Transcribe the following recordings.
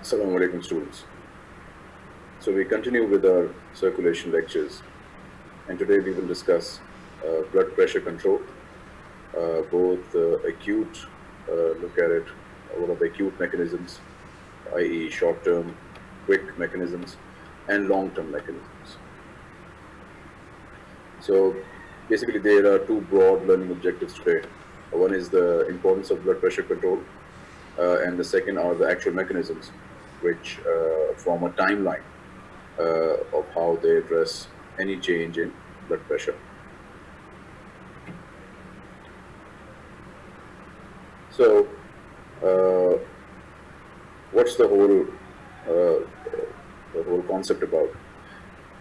Assalamu alaikum students. So we continue with our circulation lectures and today we will discuss uh, blood pressure control, uh, both uh, acute, uh, look at it, what are the acute mechanisms, i.e. short-term, quick mechanisms and long-term mechanisms. So basically there are two broad learning objectives today. One is the importance of blood pressure control uh, and the second are the actual mechanisms which uh, form a timeline uh, of how they address any change in blood pressure. So, uh, what's the whole uh, the whole concept about?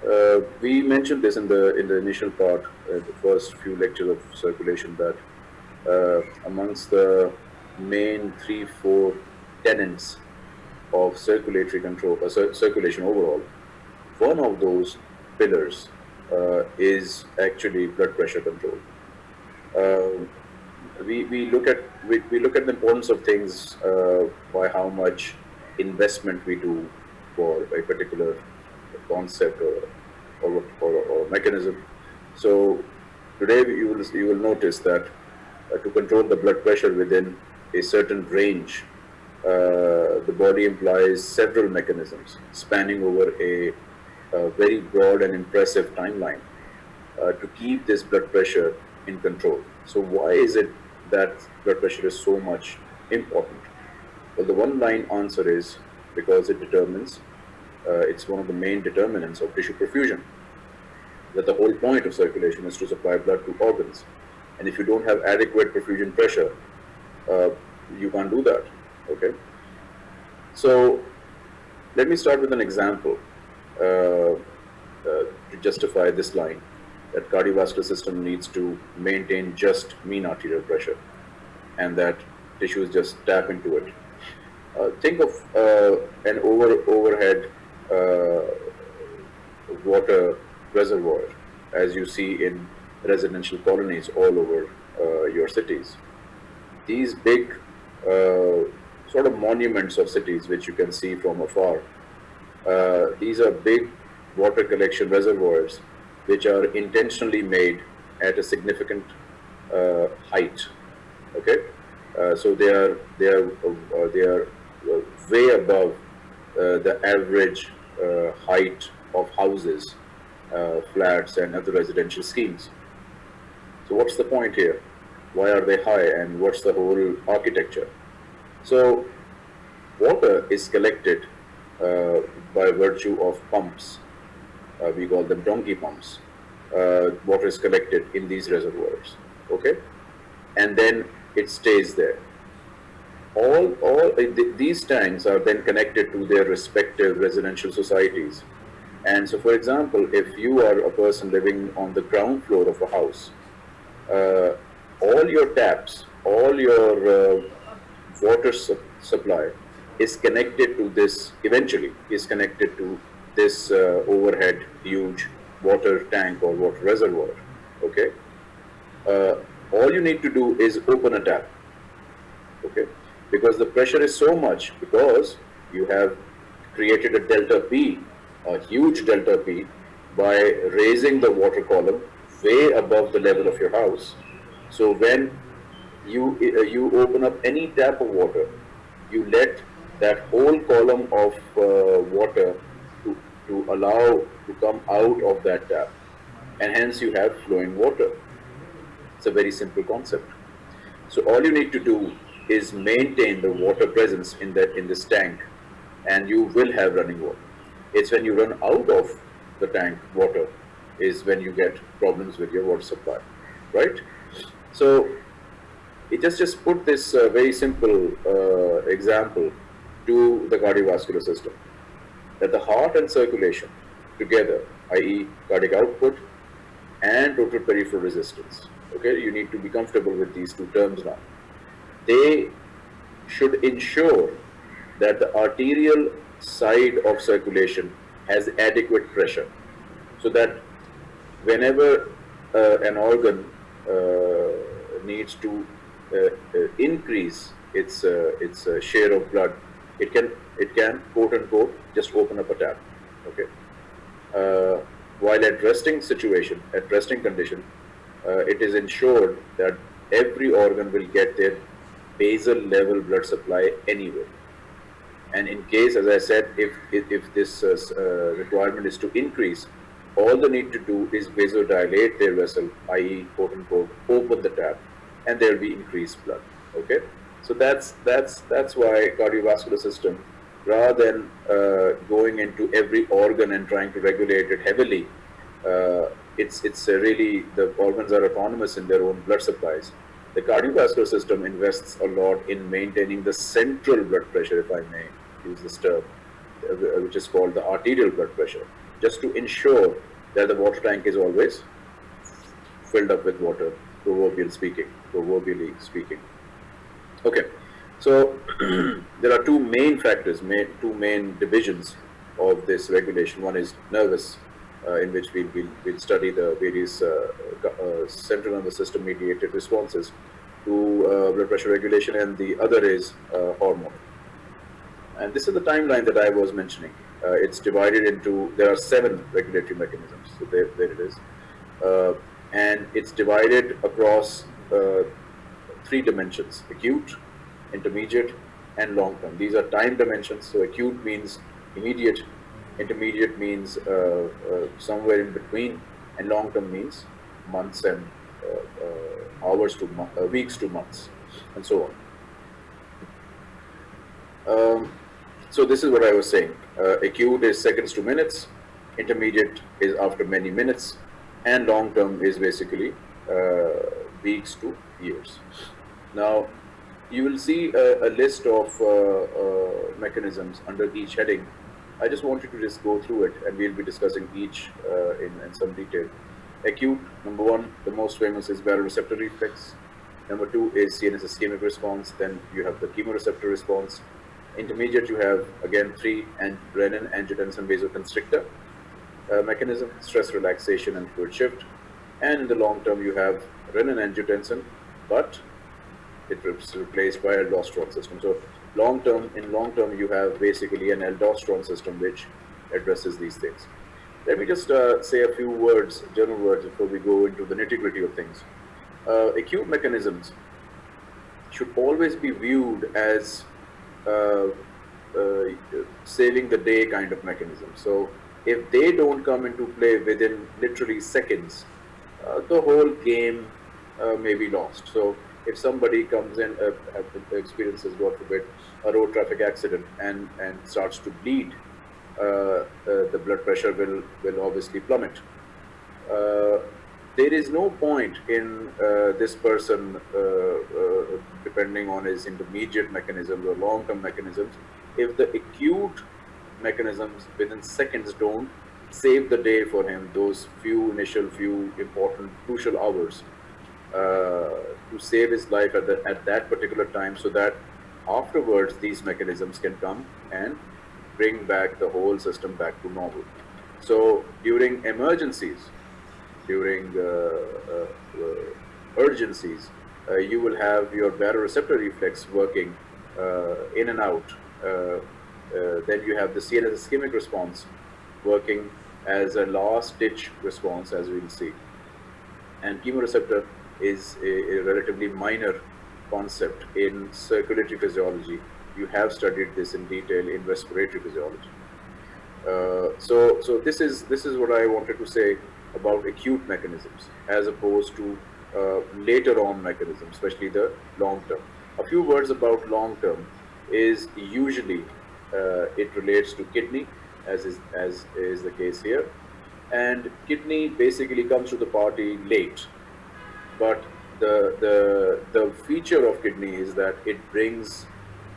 Uh, we mentioned this in the in the initial part, uh, the first few lectures of circulation, that amongst the main three, four tenets of circulatory control, uh, cir circulation overall, one of those pillars uh, is actually blood pressure control. Uh, we, we look at we, we look at the importance of things uh, by how much investment we do for a particular concept or or, or, or mechanism. So today you will you will notice that uh, to control the blood pressure within a certain range, uh, the body employs several mechanisms spanning over a, a very broad and impressive timeline uh, to keep this blood pressure in control. So why is it that blood pressure is so much important? Well, the one line answer is because it determines, uh, it's one of the main determinants of tissue perfusion. That the whole point of circulation is to supply blood to organs. And if you don't have adequate perfusion pressure, uh, you can't do that, okay? So let me start with an example uh, uh, to justify this line that cardiovascular system needs to maintain just mean arterial pressure and that tissues just tap into it. Uh, think of uh, an over overhead uh, water reservoir as you see in residential colonies all over uh, your cities. These big sort of monuments of cities which you can see from afar, these are big water collection reservoirs which are intentionally made at a significant uh, height. Okay, uh, so they are they are uh, they are way above the average height of houses, flats, and other residential schemes. So what's the point here? Why are they high, and what's the whole architecture? So water is collected uh, by virtue of pumps uh, we call them donkey pumps. Uh, water is collected in these reservoirs, okay? And then it stays there. All, all uh, th these tanks are then connected to their respective residential societies. And so, for example, if you are a person living on the ground floor of a house, uh, all your taps, all your uh, water su supply is connected to this, eventually is connected to this uh, overhead huge water tank or water reservoir, okay? Uh, all you need to do is open a tap, okay? Because the pressure is so much because you have created a delta P, a huge delta P, by raising the water column way above the level of your house. So when you, uh, you open up any tap of water, you let that whole column of uh, water to allow to come out of that tap and hence you have flowing water. It's a very simple concept. So all you need to do is maintain the water presence in that in this tank and you will have running water. It's when you run out of the tank water is when you get problems with your water supply, right? So it just just put this uh, very simple uh, example to the cardiovascular system that the heart and circulation together, i.e. cardiac output and total peripheral resistance, okay, you need to be comfortable with these two terms now. They should ensure that the arterial side of circulation has adequate pressure so that whenever uh, an organ uh, needs to increase its uh, its uh, share of blood it can it can quote unquote just open up a tap. Okay. Uh, while at resting situation, at resting condition, uh, it is ensured that every organ will get their basal level blood supply anyway. And in case, as I said, if if, if this uh, uh, requirement is to increase, all they need to do is vasodilate their vessel, i.e., quote unquote, open the tap, and there will be increased blood. Okay, so that's that's that's why cardiovascular system, rather than uh, going into every organ and trying to regulate it heavily, uh, it's it's really the organs are autonomous in their own blood supplies. The cardiovascular system invests a lot in maintaining the central blood pressure, if I may use this term, uh, which is called the arterial blood pressure, just to ensure that the water tank is always filled up with water, proverbially speaking, proverbially speaking. Okay, so there are two main factors, main, two main divisions of this regulation. One is nervous uh, in which we'll, we'll, we'll, study the various uh, uh, central nervous system mediated responses to blood pressure regulation and the other is hormone. And this is the timeline that I was mentioning. Uh, it's divided into, there are seven regulatory mechanisms, so there, there it is. Uh, and it's divided across uh, three dimensions, acute, intermediate, and long term. These are time dimensions, so acute means immediate, intermediate means uh, uh, somewhere in between, and long term means months and uh, hours to weeks to months, and so on. Um, so this is what I was saying. Uh, acute is seconds to minutes, intermediate is after many minutes, and long term is basically uh, weeks to years. Now, you will see a, a list of uh, mechanisms under each heading I just wanted to just go through it and we'll be discussing each uh, in, in some detail. Acute, number one, the most famous is baroreceptor reflex. Number two is CNS ischemic response. Then you have the chemoreceptor response. Intermediate, you have again three and renin, angiotensin, vasoconstrictor uh, mechanism, stress relaxation and fluid shift. And in the long term, you have renin, angiotensin, but it is replaced by aldosterone system. So long term, in long term, you have basically an aldosterone system which addresses these things. Let me just uh, say a few words, general words, before we go into the nitty gritty of things. Uh, acute mechanisms should always be viewed as uh, uh saving the day kind of mechanism. So if they don't come into play within literally seconds, uh, the whole game uh, may be lost. So if somebody comes in, uh, experiences, God forbid, a road traffic accident and, and starts to bleed, uh, uh, the blood pressure will, will obviously plummet. Uh, there is no point in uh, this person, uh, depending on his intermediate mechanisms or long-term mechanisms, if the acute mechanisms within seconds don't save the day for him, those few initial, few important, crucial hours, uh, to save his life at, the, at that particular time so that afterwards these mechanisms can come and bring back the whole system back to normal. So during emergencies, during uh, uh, uh urgencies, uh, you will have your baroreceptor reflex working uh, in and out. Then you have the CNS ischemic response working as a last ditch response as we will see. And chemoreceptor is a, a relatively minor concept in circulatory physiology. You have studied this in detail in respiratory physiology. Uh, so, so this is this is what I wanted to say about acute mechanisms as opposed to uh, later on mechanisms, especially the long term. A few words about long term is usually uh, it relates to kidney, as is as is the case here, and kidney basically comes to the party late but the, the, the feature of kidney is that it brings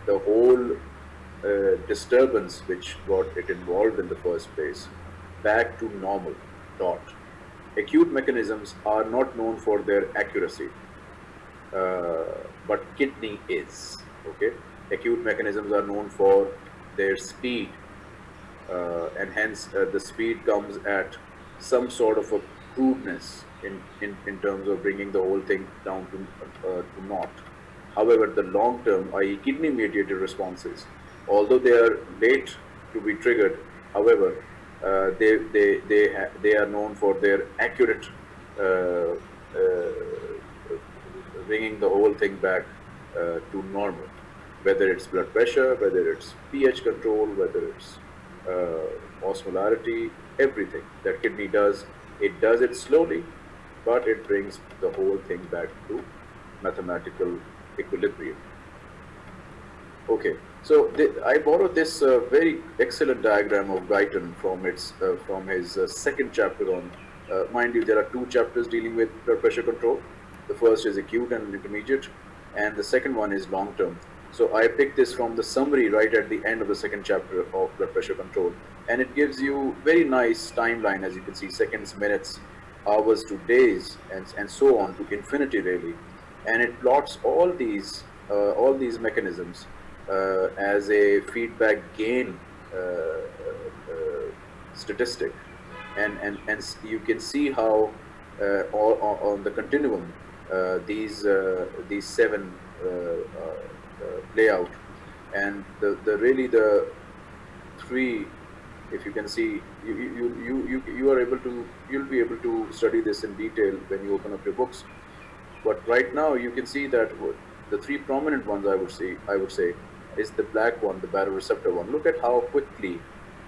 the whole uh, disturbance which got it involved in the first place back to normal dot. Acute mechanisms are not known for their accuracy, uh, but kidney is, okay? Acute mechanisms are known for their speed, uh, and hence uh, the speed comes at some sort of a crudeness in, in, in terms of bringing the whole thing down to, uh, to naught. However, the long term, i.e. kidney mediated responses, although they are late to be triggered, however, uh, they, they, they, they are known for their accurate uh, uh, bringing the whole thing back to normal, whether it's blood pressure, whether it's pH control, whether it's uh, osmolarity, everything that kidney does, it does it slowly, but it brings the whole thing back to mathematical equilibrium. Okay, so I borrowed this uh, very excellent diagram of Guyton from its uh, from his uh, second chapter on. Uh, mind you, there are two chapters dealing with blood pressure control. The first is acute and intermediate, and the second one is long term. So I picked this from the summary right at the end of the second chapter of blood pressure control, and it gives you very nice timeline as you can see, seconds, minutes, hours to days, and and so on to infinity really, and it plots all these uh, all these mechanisms uh, as a feedback gain uh, uh, statistic. And, and, and you can see how all, on the continuum these, these seven play out and the, the really the three if you can see you, you, you, you, you are able to you'll be able to study this in detail when you open up your books but right now you can see that the three prominent ones I would say I would say is the black one, the baroreceptor one. Look at how quickly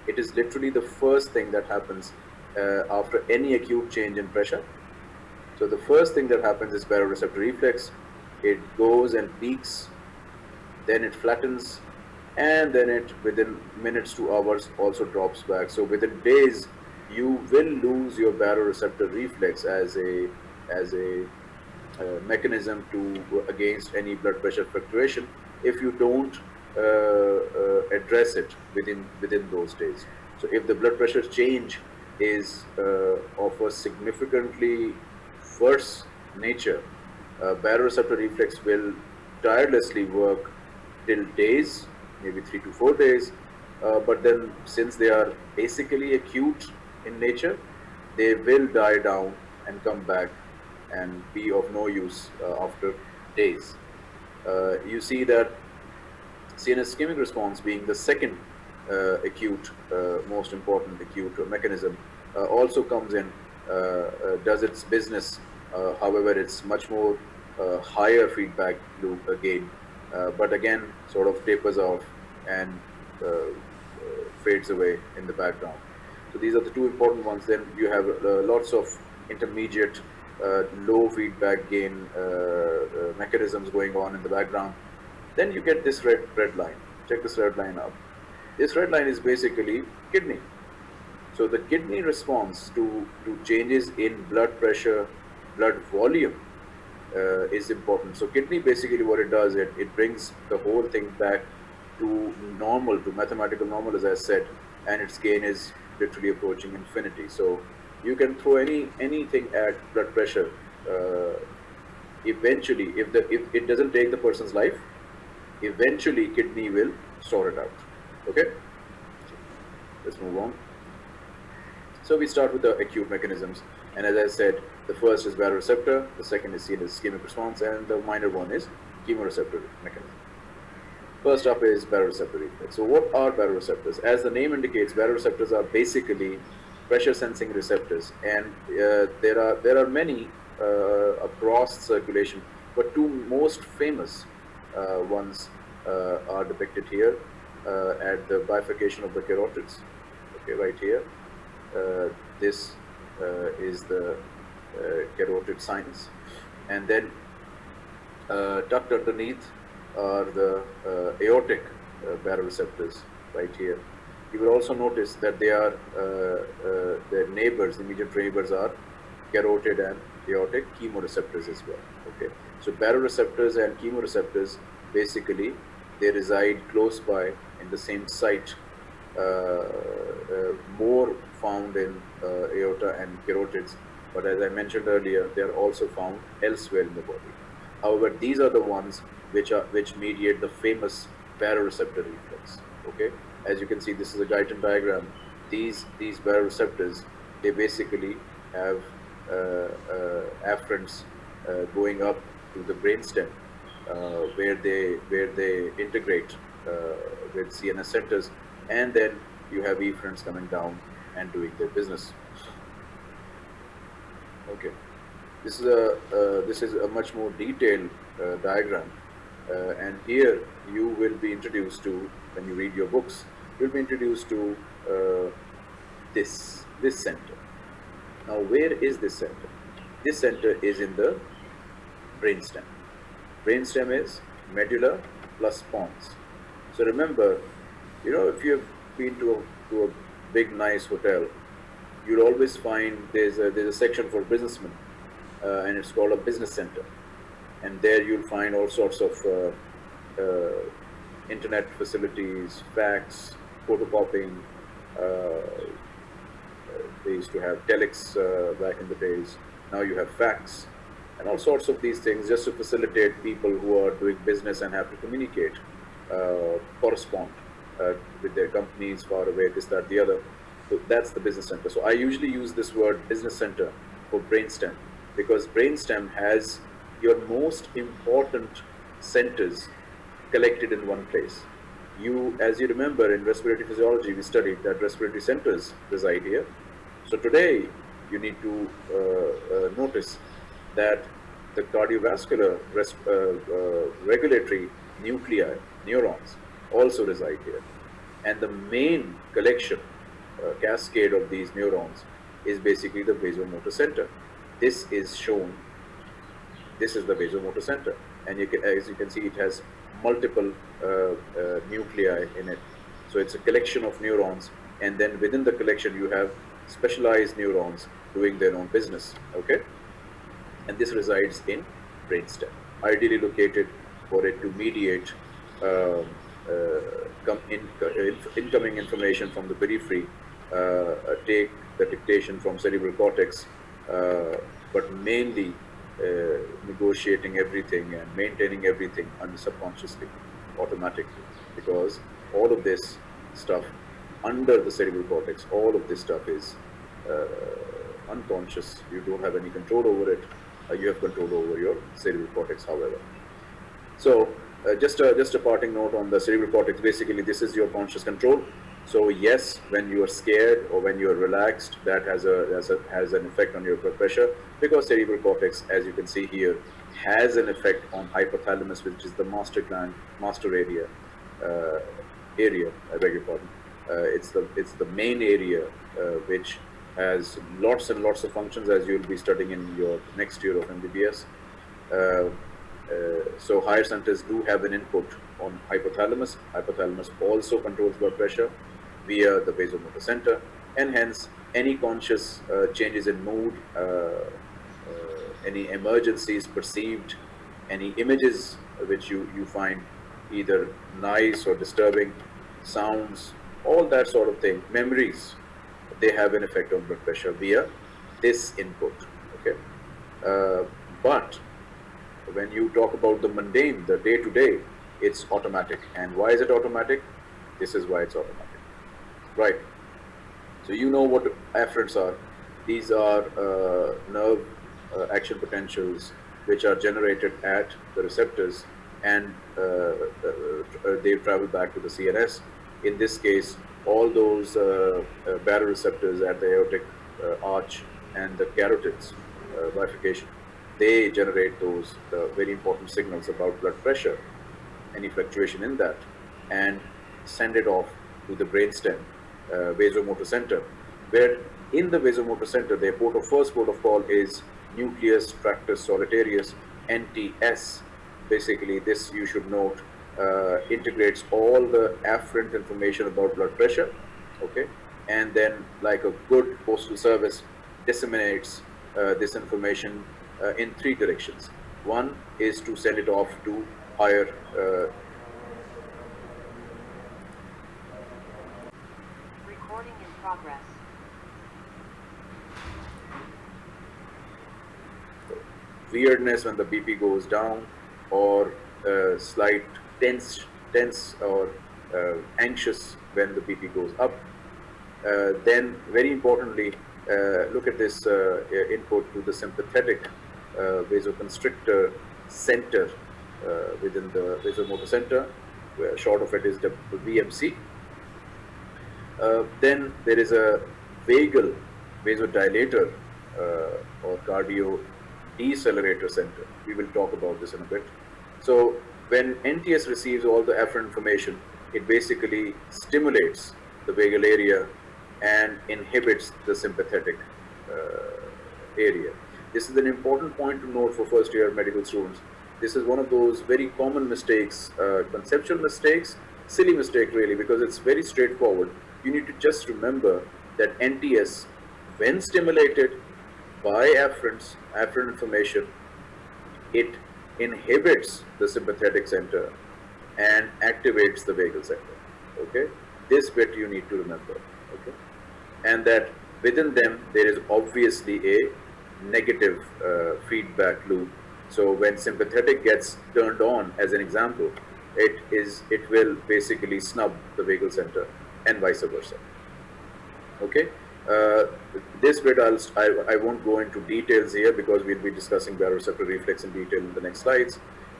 it is literally the first thing that happens uh, after any acute change in pressure. So the first thing that happens is baroreceptor reflex. It goes and peaks, then it flattens, and then it within minutes to hours also drops back. So within days, you will lose your baroreceptor reflex as a as a uh, mechanism to against any blood pressure fluctuation if you don't uh, uh, address it within within those days. So if the blood pressure change is uh, of a significantly worse nature, baroreceptor reflex will tirelessly work till days, maybe three to four days. Uh, but then since they are basically acute in nature, they will die down and come back and be of no use uh, after days. Uh, you see that CNS ischemic response being the second uh, acute, uh, most important acute mechanism, uh, also comes in, does its business. however, it's much more higher feedback loop again, but again, sort of tapers off and fades away in the background. So these are the two important ones. Then you have uh, lots of intermediate uh, low feedback gain uh, mechanisms going on in the background. Then you get this red, red line. Check this red line out. This red line is basically kidney. So the kidney response to, to changes in blood pressure, blood volume uh, is important. So kidney basically what it does, it, it brings the whole thing back to normal, to mathematical normal as I said, and its gain is literally approaching infinity. So you can throw any anything at blood pressure. Uh, eventually, if the if it doesn't take the person's life, eventually kidney will sort it out. Okay, let's move on. So we start with the acute mechanisms, and as I said, the first is baroreceptor, the second is CNS ischemic response, and the minor one is chemoreceptor mechanism. First up is baroreceptor reflex. So what are baroreceptors? As the name indicates, baroreceptors are basically pressure sensing receptors, and uh, there are there are many uh, across circulation, but two most famous uh, ones uh, are depicted here uh, at the bifurcation of the carotids. Okay, right here. this is the carotid sinus. And then tucked underneath are the aortic baroreceptors right here. You will also notice that they are uh, their neighbors, immediate neighbors are carotid and aortic chemoreceptors as well. Okay, so baroreceptors and chemoreceptors basically they reside close by in the same site. Uh, uh, more found in uh, aorta and carotids, but as I mentioned earlier, they are also found elsewhere in the body. However, these are the ones which are which mediate the famous baroreceptor reflex. Okay, as you can see, this is a Guyton diagram. These these baroreceptors they basically have uh, uh, afferents uh, going up to the brainstem uh, where they where they integrate with CNS centers, and then you have efferents coming down and doing their business. Okay, this is a this is a much more detailed uh, diagram, uh, and here you will be introduced to when you read your books, you'll be introduced to uh, this this center. Now, where is this center? This center is in the brainstem. Brainstem is medulla plus pons. So remember, you know, if you've been to a, to a big nice hotel, you'll always find there's a, there's a section for businessmen, uh, and it's called a business center. And there you'll find all sorts of uh, uh, internet facilities, fax, photocopying. Uh, they used to have telex uh, back in the days. Now you have fax and all sorts of these things just to facilitate people who are doing business and have to communicate, uh, correspond with their companies far away, this, that, the other. So that's the business center. So I usually use this word business center for brainstem because brainstem has your most important centers collected in one place. You, as you remember in respiratory physiology, we studied that respiratory centers reside here. So today, you need to uh, uh, notice that the cardiovascular uh, uh, regulatory nuclei, neurons, also reside here. And the main collection, uh, cascade of these neurons is basically the vasomotor center. This is shown, this is the vasomotor center. And you can, as you can see, it has multiple uh, uh, nuclei in it. So it's a collection of neurons. And then within the collection, you have specialized neurons doing their own business, okay? and this resides in brainstem, ideally located for it to mediate uh, uh, in, uh, incoming information from the periphery, take the dictation from cerebral cortex, uh, but mainly negotiating everything and maintaining everything subconsciously, automatically, because all of this stuff under the cerebral cortex, all of this stuff is unconscious. You don't have any control over it uh, you have control over your cerebral cortex, however. So uh, just, a, just a parting note on the cerebral cortex, basically this is your conscious control. So yes, when you are scared or when you are relaxed, that has, a, has, a, has an effect on your blood pressure because cerebral cortex, as you can see here, has an effect on hypothalamus, which is the master gland, master area, uh, area, I beg your pardon. Uh, it's the it's the main area uh, which has lots and lots of functions as you'll be studying in your next year of MBBS. Uh, uh, so higher centers do have an input on hypothalamus. Hypothalamus also controls blood pressure via the vasomotor center and hence any conscious uh, changes in mood, uh, uh, any emergencies perceived, any images which you, you find either nice or disturbing, sounds, all that sort of thing, memories, they have an effect on blood pressure via this input. Okay, uh, but when you talk about the mundane, the day to day, it's automatic. And why is it automatic? This is why it's automatic. Right. So you know what afferents are. These are uh, nerve uh, action potentials which are generated at the receptors and uh, uh, uh they travel back to the CNS. In this case, all those uh, baroreceptors at the aortic arch and the carotids bifurcation, they generate those very important signals about blood pressure, any fluctuation in that, and send it off to the brainstem, vasomotor center, where in the vasomotor center, the port of first port of call is nucleus tractus solitarius, NTS. Basically, this you should note uh, integrates all the afferent information about blood pressure, okay, and then like a good postal service disseminates uh, this information uh, in three directions. One is to send it off to higher uh, Recording in progress. weirdness when the BP goes down or uh, slight tense, tense or uh, anxious when the BP goes up. Uh, then, very importantly, uh, look at this uh, input to the sympathetic uh, vasoconstrictor center within the vasomotor center. where short of it is the VMC. Uh, then there is a vagal vasodilator uh, or cardio decelerator center. We will talk about this in a bit. So when NTS receives all the afferent information, it basically stimulates the vagal area and inhibits the sympathetic uh, area. This is an important point to note for first year medical students. This is one of those very common mistakes, uh, conceptual mistakes, silly mistake really, because it's very straightforward. You need to just remember that NTS, when stimulated by afferents, afferent information, it inhibits the sympathetic center and activates the vagal center. Okay, this bit you need to remember. Okay, and that within them there is obviously a negative uh, feedback loop. So when sympathetic gets turned on, as an example, it is it will basically snub the vagal center and vice versa. Okay. Uh, this bit I'll, I, I won't go into details here because we'll be discussing baroreceptor reflex in detail in the next slides.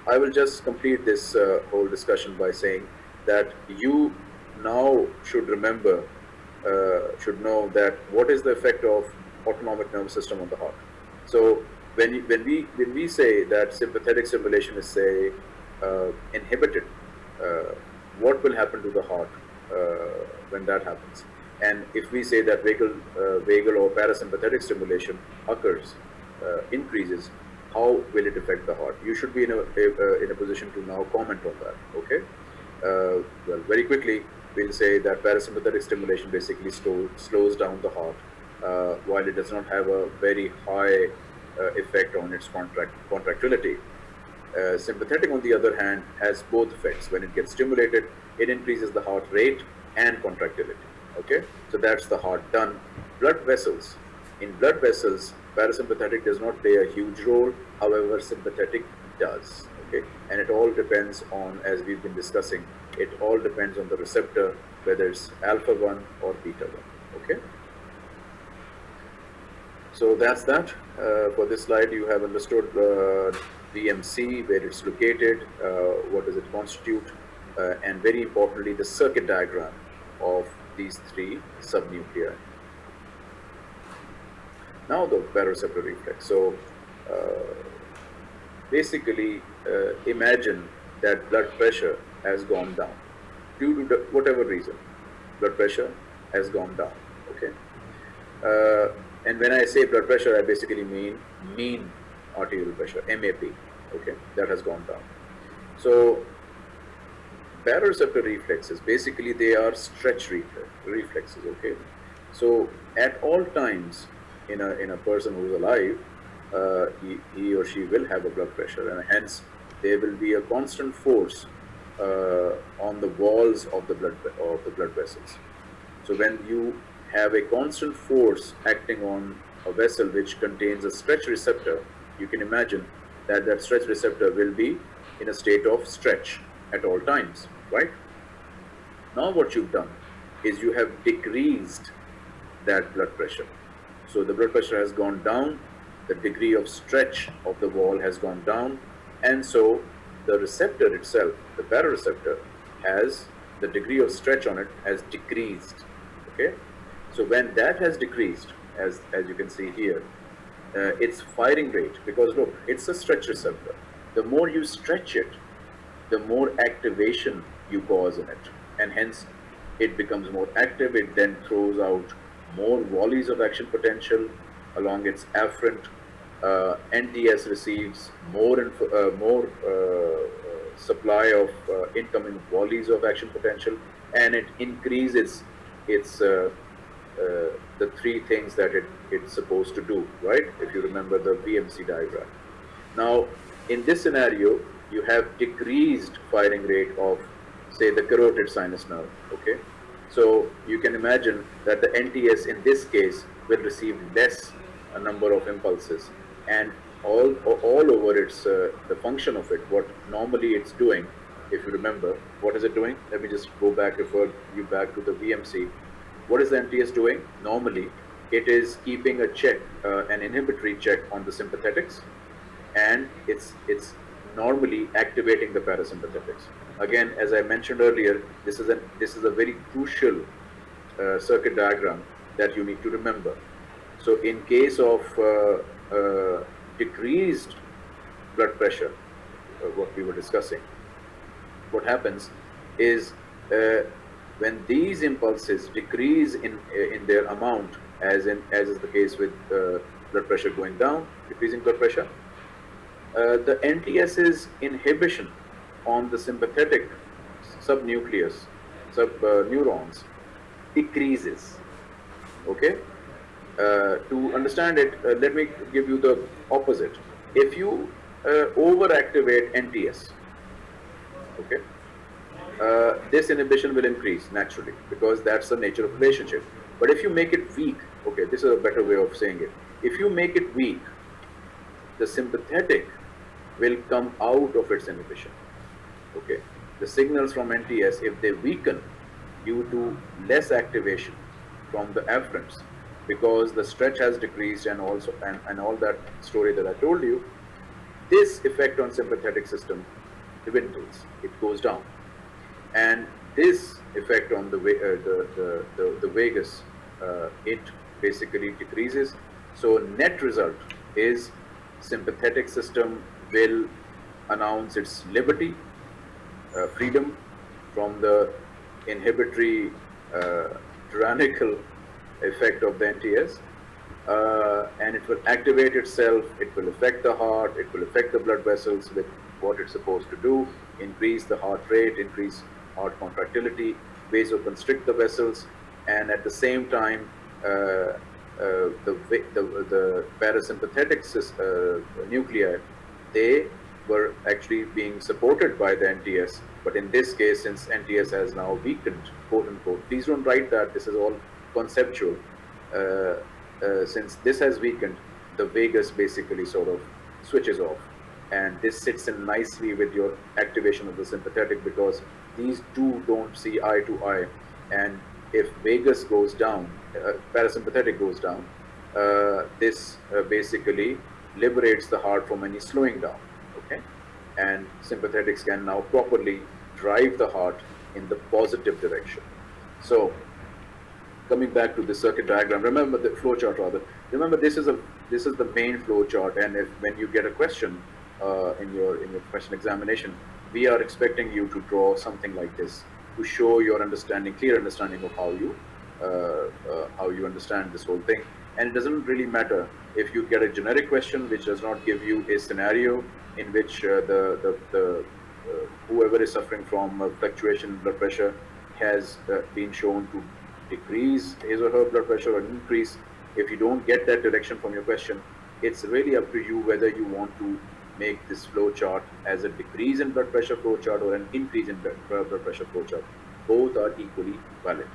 I will just complete this uh, whole discussion by saying that you now should remember, uh, should know that what is the effect of autonomic nervous system on the heart. So when, you, when, we, when we say that sympathetic stimulation is say uh, inhibited, uh, what will happen to the heart when that happens? And if we say that vagal, uh, vagal or parasympathetic stimulation occurs, uh, increases, how will it affect the heart? You should be in a, a in a position to now comment on that. Okay. Uh, well, very quickly, we'll say that parasympathetic stimulation basically slow, slows down the heart, uh, while it does not have a very high uh, effect on its contract contractility. Uh, sympathetic, on the other hand, has both effects. When it gets stimulated, it increases the heart rate and contractility okay? So that's the heart done. Blood vessels. In blood vessels parasympathetic does not play a huge role however sympathetic does okay? And it all depends on as we've been discussing it all depends on the receptor whether it's alpha 1 or beta 1 okay? So that's that. Uh, for this slide you have understood uh, VMC where it's located uh, what does it constitute uh, and very importantly the circuit diagram of these three subnuclei. Now the baroreceptor reflex. So uh, basically uh, imagine that blood pressure has gone down due to whatever reason. Blood pressure has gone down. Okay. Uh, and when I say blood pressure, I basically mean mean arterial pressure, MAP. Okay, that has gone down. So baroreceptor reflexes, basically they are stretch reflexes, okay? So at all times in a, in a person who's alive, uh, he, he or she will have a blood pressure and hence there will be a constant force uh, on the walls of the blood of the blood vessels. So when you have a constant force acting on a vessel which contains a stretch receptor, you can imagine that that stretch receptor will be in a state of stretch at all times right? Now what you've done is you have decreased that blood pressure. So the blood pressure has gone down, the degree of stretch of the wall has gone down, and so the receptor itself, the baroreceptor, has the degree of stretch on it has decreased. Okay, so when that has decreased, as as you can see here, uh, its firing rate because look, it's a stretch receptor. The more you stretch it, the more activation you cause in it. And hence, it becomes more active. It then throws out more volleys of action potential along its afferent. Uh, NTS receives more uh, more uh, supply of uh, incoming volleys of action potential, and it increases its uh, uh, the three things that it, it's supposed to do, right? If you remember the VMC diagram. Now, in this scenario, you have decreased firing rate of say the carotid sinus nerve, okay? So you can imagine that the NTS in this case will receive less a number of impulses and all, all over its, uh, the function of it, what normally it's doing, if you remember, what is it doing? Let me just go back, refer you back to the VMC. What is the NTS doing? Normally, it is keeping a check, uh, an inhibitory check on the sympathetics, and it's, it's normally activating the parasympathetics. Again, as I mentioned earlier, this is a, this is a very crucial uh, circuit diagram that you need to remember. So in case of uh, uh, decreased blood pressure, uh, what we were discussing, what happens is uh, when these impulses decrease in uh, in their amount, as in as is the case with blood pressure going down, decreasing blood pressure, the NTS's inhibition on the sympathetic subnucleus, sub uh, neurons, decreases. Okay. Uh, to understand it, uh, let me give you the opposite. If you uh, overactivate NTS, okay, uh, this inhibition will increase naturally because that's the nature of relationship. But if you make it weak, okay, this is a better way of saying it. If you make it weak, the sympathetic will come out of its inhibition. Okay, the signals from NTS, if they weaken due to less activation from the afferents, because the stretch has decreased and also and, and all that story that I told you, this effect on sympathetic system dwindles, it goes down. And this effect on the, uh, the, the, the, the vagus, uh, it basically decreases. So net result is sympathetic system will announce its liberty, freedom from the inhibitory uh, tyrannical effect of the NTS. Uh, and it will activate itself, it will affect the heart, it will affect the blood vessels with what it's supposed to do, increase the heart rate, increase heart contractility, vasoconstrict the vessels, and at the same time, uh, uh, the, the, the parasympathetic uh, nuclei, they were actually being supported by the NTS. But in this case, since NTS has now weakened, quote unquote, please don't write that, this is all conceptual. Uh, uh, since this has weakened, the vagus basically sort of switches off. And this sits in nicely with your activation of the sympathetic because these two don't see eye to eye. And if vagus goes down, uh, parasympathetic goes down, uh, this uh, basically liberates the heart from any slowing down. And sympathetics can now properly drive the heart in the positive direction. So coming back to the circuit diagram, remember the flow chart rather. Remember this is a this is the main flow chart, and if when you get a question uh, in your in your question examination, we are expecting you to draw something like this to show your understanding, clear understanding of how you uh, uh, how you understand this whole thing. And it doesn't really matter if you get a generic question which does not give you a scenario in which uh, the the, the uh, whoever is suffering from uh, fluctuation in blood pressure has uh, been shown to decrease his or her blood pressure or increase. If you don't get that direction from your question, it's really up to you whether you want to make this flow chart as a decrease in blood pressure flow chart or an increase in blood blood pressure flow chart. Both are equally valid.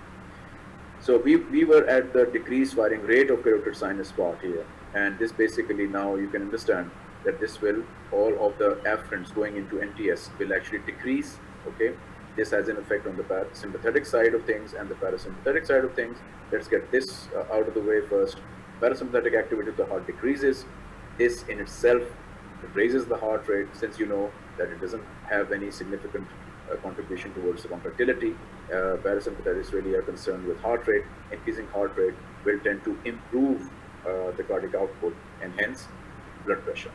So we, we were at the decreased firing rate of carotid sinus part here. And this basically now you can understand that this will, all of the afferents going into NTS will actually decrease, okay? This has an effect on the parasympathetic side of things and the parasympathetic side of things. Let's get this uh, out of the way first. Parasympathetic activity of the heart decreases. This in itself raises the heart rate since you know that it doesn't have any significant uh, contribution towards the contractility. Uh, parasympathetics really are concerned with heart rate. Increasing heart rate will tend to improve uh, the cardiac output and hence blood pressure.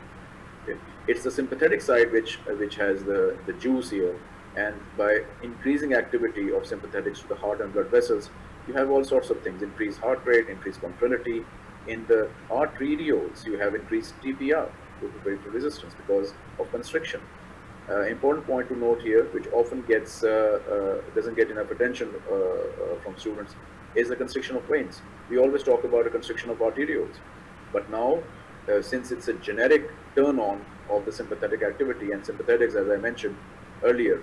Okay. It's the sympathetic side which uh, which has the, the juice here and by increasing activity of sympathetics to the heart and blood vessels, you have all sorts of things, increased heart rate, increased contractility. In the arterioles, you have increased TPR, total peripheral resistance, because of constriction. Uh, important point to note here, which often gets uh, uh, doesn't get enough attention uh, uh, from students, is the constriction of veins. We always talk about a constriction of arterioles, but now, uh, since it's a generic turn on of the sympathetic activity, and sympathetics, as I mentioned earlier,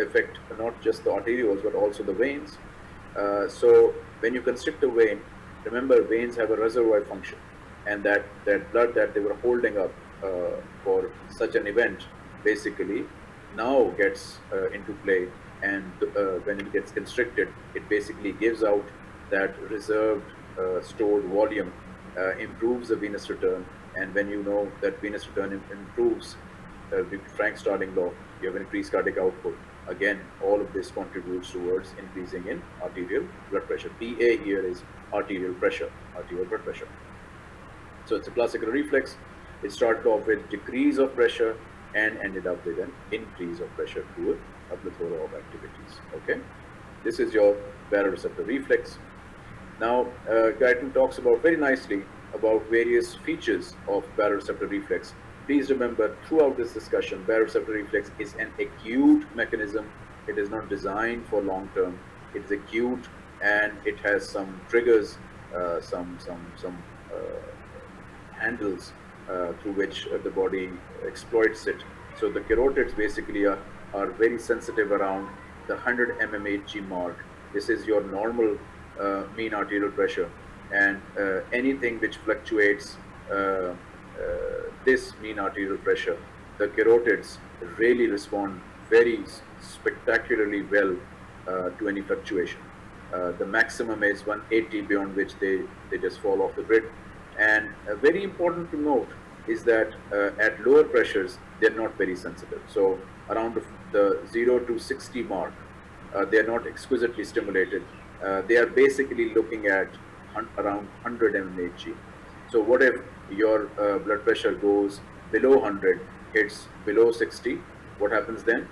affect not just the arterioles but also the veins. so when you constrict a vein, remember veins have a reservoir function, and that that blood that they were holding up for such an event basically now gets uh, into play and uh, when it gets constricted it basically gives out that reserved uh, stored volume improves the venous return and when you know that venous return improves uh, the Frank Starling law, you have increased cardiac output. Again, all of this contributes towards increasing in arterial blood pressure. PA here is arterial pressure, arterial blood pressure. So it's a classical reflex. It started off with decrease of pressure and ended up with an increase of pressure through a plethora of activities. Okay, this is your baroreceptor reflex. Now, uh, Guyton talks about very nicely about various features of baroreceptor reflex. Please remember throughout this discussion, baroreceptor reflex is an acute mechanism. It is not designed for long term. It is acute and it has some triggers, uh, some some some uh, handles through which uh, the body exploits it. So the carotids basically are, are very sensitive around the 100 mmHg mark. This is your normal uh, mean arterial pressure and uh, anything which fluctuates uh, uh, this mean arterial pressure, the carotids really respond very spectacularly well to any fluctuation. the maximum is 180 beyond which they, they just fall off the grid and uh, very important to note is that uh, at lower pressures, they're not very sensitive. So around the, 0 to 60 mark, uh, they're not exquisitely stimulated. Uh, they are basically looking at around 100 mmHg. So what if your blood pressure goes below 100, hits below 60, what happens then?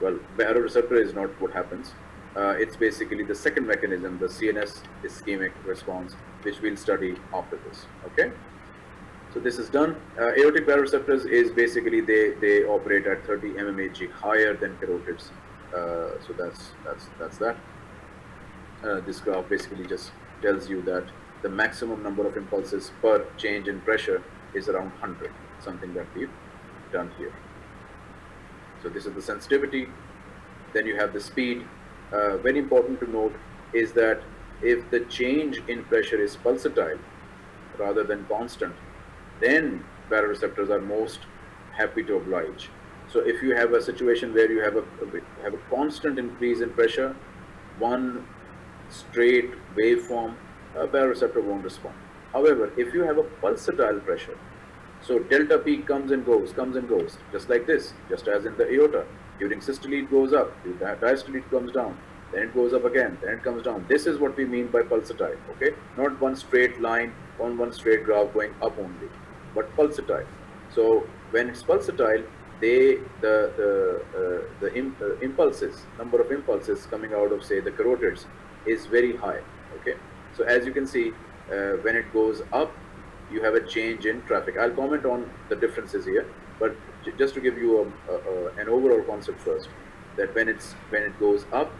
Well, baroreceptor is not what happens. Uh, it's basically the second mechanism, the CNS ischemic response, which we'll study after this. Okay. So this is done. Uh, aortic baroreceptors is basically they they operate at 30 mmHg higher than carotids. Uh, so that's that's that's that. Uh, this graph basically just tells you that the maximum number of impulses per change in pressure is around 100, something that we've done here. So this is the sensitivity. Then you have the speed, uh, very important to note is that if the change in pressure is pulsatile rather than constant, then baroreceptors are most happy to oblige. So if you have a situation where you have a, have a constant increase in pressure, one straight waveform, a baroreceptor won't respond. However, if you have a pulsatile pressure, so delta P comes and goes, comes and goes, just like this, just as in the aorta. During systole it goes up, diastole it comes down, then it goes up again, then it comes down. This is what we mean by pulsatile, okay? Not one straight line on one straight graph going up only, but pulsatile. So when it's pulsatile, they the the uh, the imp, uh, impulses, number of impulses coming out of say the carotids is very high, okay? So as you can see, uh, when it goes up, you have a change in traffic. I'll comment on the differences here, but just to give you a, a, a, an overall concept first, that when it's when it goes up,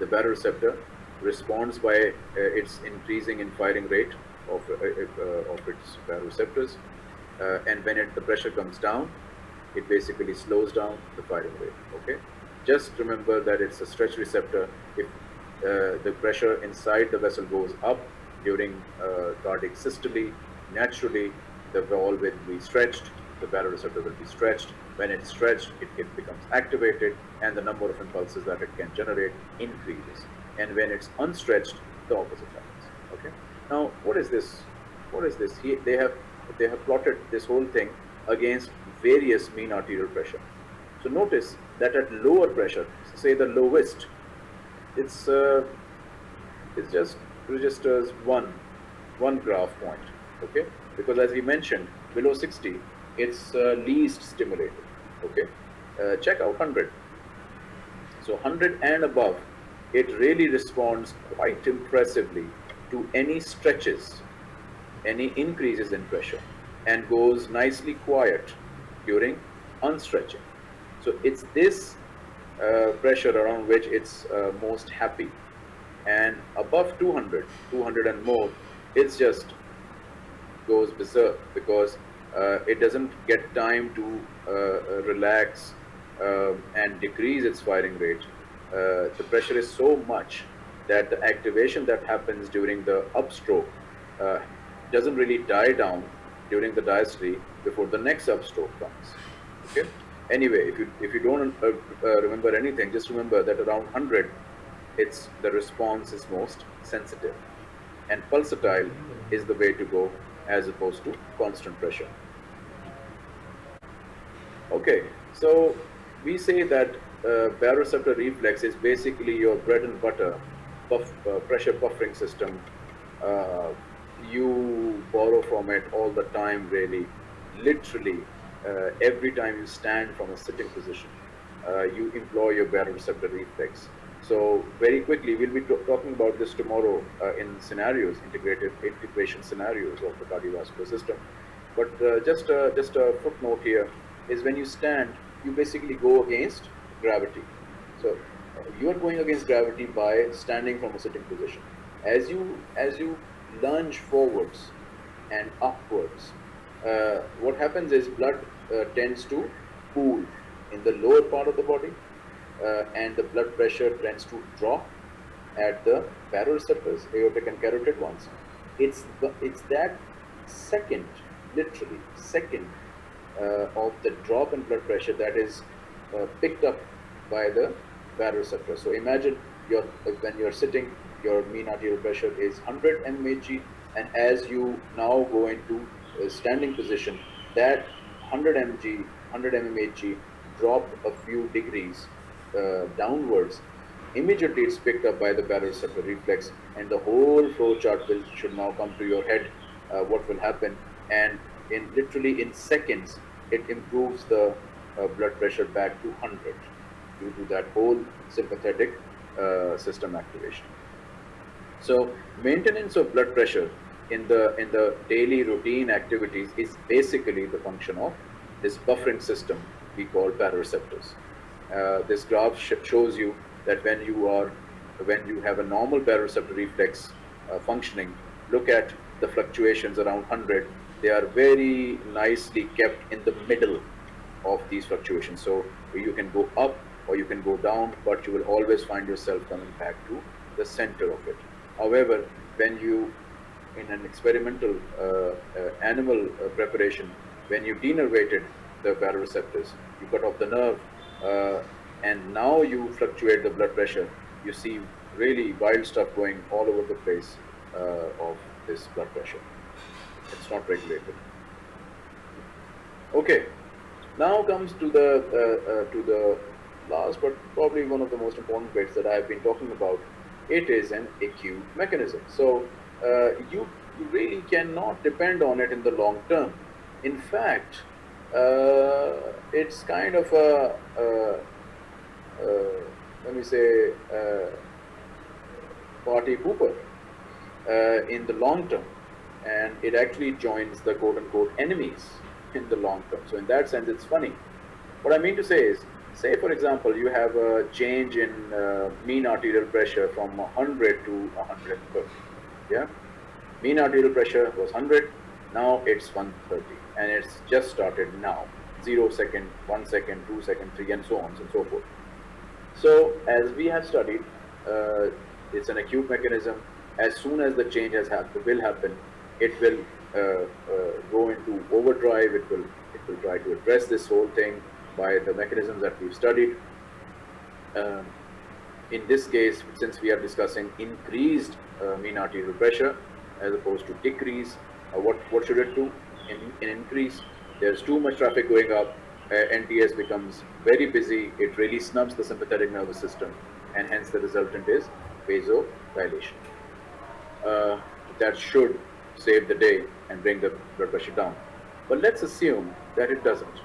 the baroreceptor responds by uh, its increasing in firing rate of uh, uh of its baroreceptors, uh, and when it, the pressure comes down, it basically slows down the firing rate. Okay, just remember that it's a stretch receptor. If uh, the pressure inside the vessel goes up during cardiac systole, naturally the wall will be stretched the baroreceptor will be stretched. When it's stretched, it, it becomes activated and the number of impulses that it can generate increases. And when it's unstretched, the opposite happens. Okay. Now, what is this? What is this? He, they have they have plotted this whole thing against various mean arterial pressure. So notice that at lower pressure, say the lowest, it's uh, it's just registers one one graph point. Okay, because as we mentioned, below 60, it's uh, least stimulated. Okay, uh, check out 100. So 100 and above, it really responds quite impressively to any stretches, any increases in pressure, and goes nicely quiet during unstretching. So it's this uh, pressure around which it's uh, most happy. And above 200, 200 and more, it's just goes berserk because uh, it doesn't get time to Uh, uh, relax um, and decrease its firing rate. Uh, the pressure is so much that the activation that happens during the upstroke doesn't really die down during the diastole before the next upstroke comes. Okay. Anyway, if you if you don't uh, uh, remember anything, just remember that around 100, it's the response is most sensitive, and pulsatile is the way to go as opposed to constant pressure. Okay, so we say that uh, baroreceptor reflex is basically your bread and butter buff, uh, pressure buffering system. Uh, you borrow from it all the time, really, literally, uh, every time you stand from a sitting position, uh, you employ your baroreceptor reflex. So very quickly, we'll be talking about this tomorrow uh, in scenarios, integrated integration scenarios of the cardiovascular system. But uh, just just a footnote here is when you stand, you basically go against gravity. So you are going against gravity by standing from a sitting position. As you as you lunge forwards and upwards, uh, what happens is blood uh, tends to pool in the lower part of the body, uh, and the blood pressure tends to drop at the baroreceptors, aortic and carotid ones. It's the, it's that second, literally second of the drop in blood pressure that is uh, picked up by the baroreceptor. So imagine when you're sitting, your mean arterial pressure is 100 mmHg, and as you now go into a standing position, that 100 mg, 100 mmHg drop a few degrees uh, downwards. Immediately, it's picked up by the baroreceptor reflex, and the whole flow chart will should now come to your head. Uh, what will happen, and in literally in seconds, it improves the uh, blood pressure back to 100 due to that whole sympathetic uh, system activation. So maintenance of blood pressure in the in the daily routine activities is basically the function of this buffering system we call baroreceptors. Uh, this graph sh shows you that when you are when you have a normal baroreceptor reflex uh, functioning, look at the fluctuations around 100. They are very nicely kept in the middle of these fluctuations. So you can go up or you can go down, but you will always find yourself coming back to the center of it. However, when you, in an experimental uh, uh, animal uh, preparation, when you denervated the baroreceptors, you cut off the nerve, uh, and now you fluctuate the blood pressure, you see really wild stuff going all over the place uh, of this blood pressure. It's not regulated. Okay, now comes to the uh, uh, to the last, but probably one of the most important bits that I have been talking about. It is an acute mechanism. So uh, you, really cannot depend on it in the long term. In fact, uh, it's kind of a, a, let me say party pooper uh, in the long term, and it actually joins the quote unquote enemies in the long term. So in that sense, it's funny. What I mean to say is, say for example, you have a change in uh, mean arterial pressure from 100 to 130. Yeah, mean arterial pressure was 100, now it's 130, and it's just started now. Zero second, one second, two second, three, and so on and so forth. So as we have studied, uh, it's an acute mechanism. As soon as the change has happened, will happen, it will uh, uh, go into overdrive. It will it will try to address this whole thing by the mechanisms that we've studied. Um, in this case, since we are discussing increased uh, mean arterial pressure as opposed to decrease, what what should it do? In, in increase, there's too much traffic going up. Uh, NTS becomes very busy. It really snubs the sympathetic nervous system, and hence the resultant is vasodilation. Uh, that should save the day and bring the blood pressure down. But let's assume that it doesn't.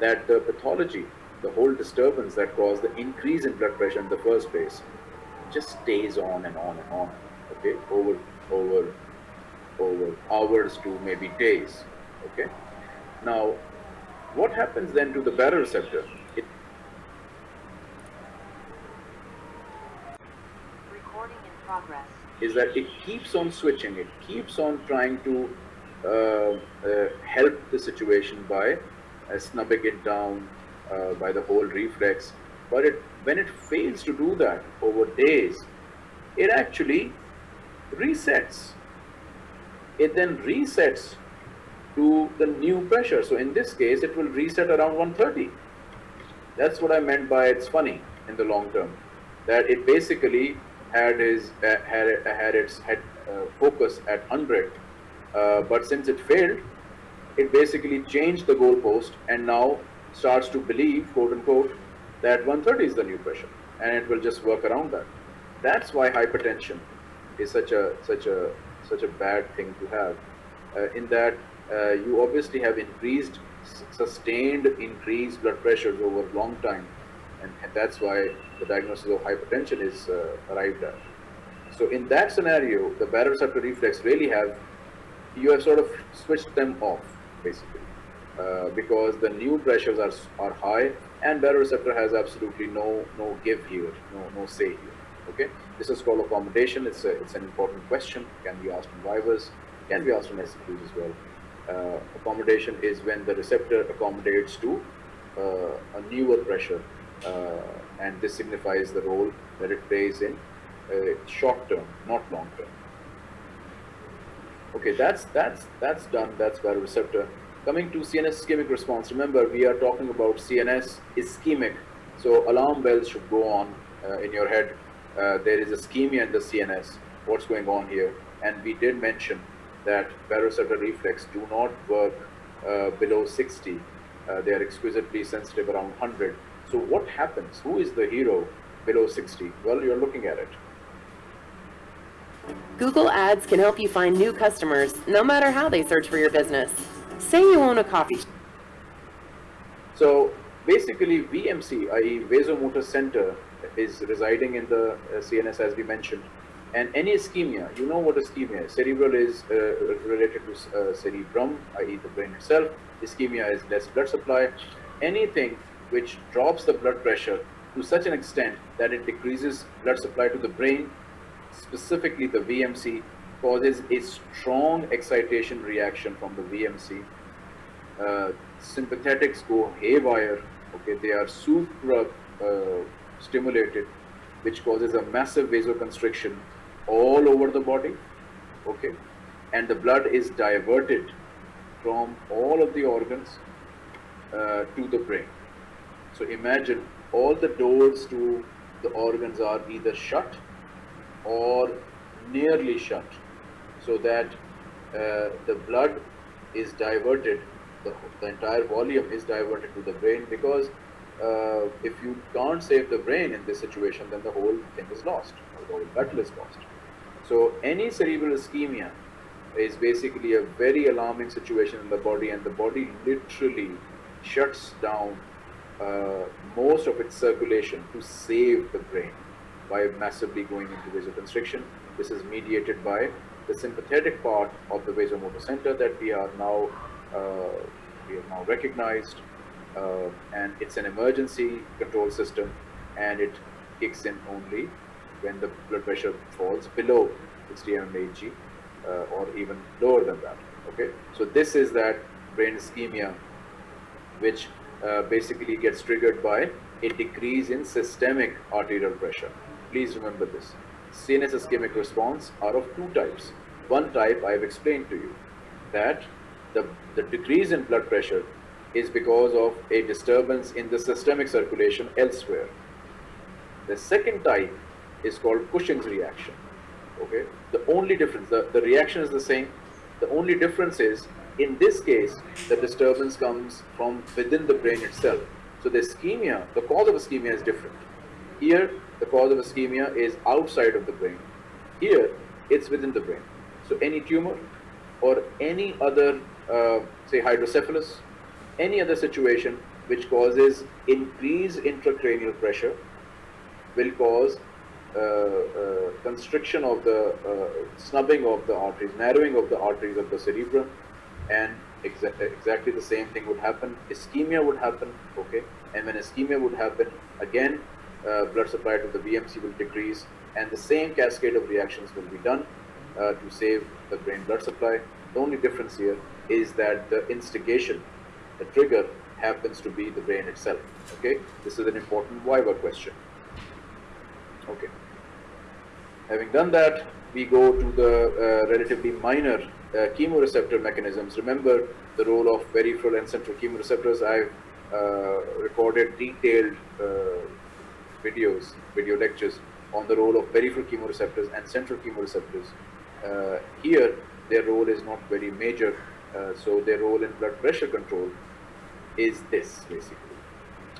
That the pathology, the whole disturbance that caused the increase in blood pressure in the first place, just stays on and on and on. Okay, over over over hours to maybe days. Okay. Now, what happens then to the baroreceptor? It Recording in progress. Is that it keeps on switching, it keeps on trying to uh, uh, help the situation by uh, snubbing it down uh, by the whole reflex. But it, when it fails to do that over days, it actually resets. It then resets to the new pressure. So in this case, it will reset around 130. That's what I meant by it's funny in the long term. That it basically had his uh, had had its head uh, focus at 100, uh, but since it failed, it basically changed the goalpost, and now starts to believe, quote unquote, that 130 is the new pressure, and it will just work around that. That's why hypertension is such a such a such a bad thing to have. Uh, in that uh, you obviously have increased, sustained increased blood pressures over a long time, and, that's why the diagnosis of hypertension is uh, arrived at. So in that scenario, the baroreceptor reflex really have you have sort of switched them off basically uh, because the new pressures are are high and baroreceptor has absolutely no no give here, no no say here. Okay, this is called accommodation. It's a, it's an important question. Can be asked in vivas, can be asked in SQs as well. Uh, accommodation is when the receptor accommodates to uh, a newer pressure, and this signifies the role that it plays in uh, short term, not long term. Okay, that's that's that's done. That's baroreceptor. Coming to CNS ischemic response. Remember, we are talking about CNS ischemic, so alarm bells should go on uh, in your head. Uh, there is ischemia in the CNS. What's going on here? And we did mention that baroreceptor reflex do not work uh, below 60. Uh, they are exquisitely sensitive around 100. So what happens? Who is the hero below 60? Well, you're looking at it. Google Ads can help you find new customers no matter how they search for your business. Say you own a coffee shop. So basically VMC, i.e. vasomotor center, is residing in the uh, CNS as we mentioned. And any ischemia, you know what ischemia is. Cerebral is uh, related to uh, cerebrum, i.e. the brain itself. Ischemia is less blood supply. Anything which drops the blood pressure to such an extent that it decreases blood supply to the brain, specifically the VMC, causes a strong excitation reaction from the VMC. Uh, sympathetics go haywire. Okay, they are supra uh, stimulated, which causes a massive vasoconstriction all over the body. Okay, and the blood is diverted from all of the organs uh, to the brain. So imagine all the doors to the organs are either shut or nearly shut so that uh, the blood is diverted, the, the entire volume is diverted to the brain because uh, if you can't save the brain in this situation, then the whole thing is lost, the whole battle is lost. So any cerebral ischemia is basically a very alarming situation in the body and the body literally shuts down uh, most of its circulation to save the brain by massively going into vasoconstriction. This is mediated by the sympathetic part of the vasomotor center that we are now uh, we have now recognized, uh, and it's an emergency control system, and it kicks in only when the blood pressure falls below 60 mmHg uh, or even lower than that. Okay, so this is that brain ischemia, which uh, basically gets triggered by a decrease in systemic arterial pressure. Please remember this. CNS ischemic response are of two types. One type I have explained to you that the, the decrease in blood pressure is because of a disturbance in the systemic circulation elsewhere. The second type is called Cushing's reaction. Okay, the only difference, the, the reaction is the same. The only difference is in this case, the disturbance comes from within the brain itself. So the ischemia, the cause of ischemia is different. Here, the cause of ischemia is outside of the brain. Here, it's within the brain. So any tumor or any other, uh, say hydrocephalus, any other situation which causes increased intracranial pressure will cause uh, uh, constriction of the uh, snubbing of the arteries, narrowing of the arteries of the cerebrum, and exa exactly the same thing would happen. Ischemia would happen, okay, and when ischemia would happen, again, uh, blood supply to the VMC will decrease, and the same cascade of reactions will be done uh, to save the brain blood supply. The only difference here is that the instigation, the trigger, happens to be the brain itself. Okay, this is an important viva question. Okay. Having done that, we go to the uh, relatively minor uh, chemoreceptor mechanisms. Remember the role of peripheral and central chemoreceptors. I've uh, recorded detailed uh, videos, video lectures on the role of peripheral chemoreceptors and central chemoreceptors. Uh, here, their role is not very major, uh, so their role in blood pressure control is this basically.